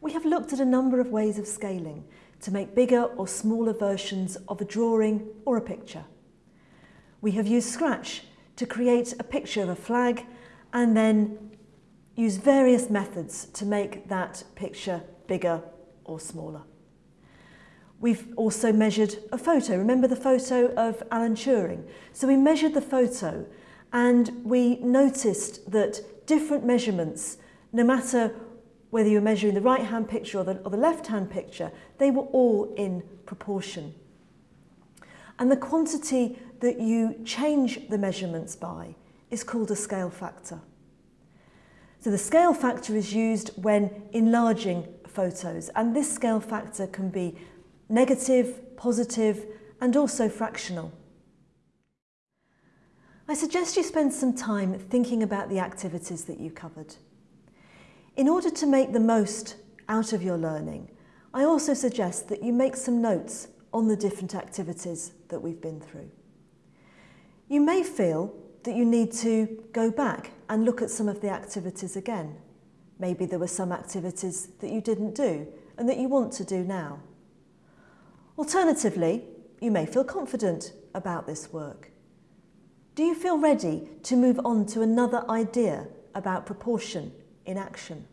we have looked at a number of ways of scaling to make bigger or smaller versions of a drawing or a picture. We have used Scratch to create a picture of a flag and then use various methods to make that picture bigger or smaller. We've also measured a photo. Remember the photo of Alan Turing? So we measured the photo and we noticed that different measurements, no matter whether you're measuring the right-hand picture or the, or the left-hand picture, they were all in proportion. And the quantity that you change the measurements by is called a scale factor. So the scale factor is used when enlarging photos and this scale factor can be negative, positive and also fractional. I suggest you spend some time thinking about the activities that you covered. In order to make the most out of your learning, I also suggest that you make some notes on the different activities that we've been through. You may feel that you need to go back and look at some of the activities again. Maybe there were some activities that you didn't do and that you want to do now. Alternatively, you may feel confident about this work. Do you feel ready to move on to another idea about proportion in action?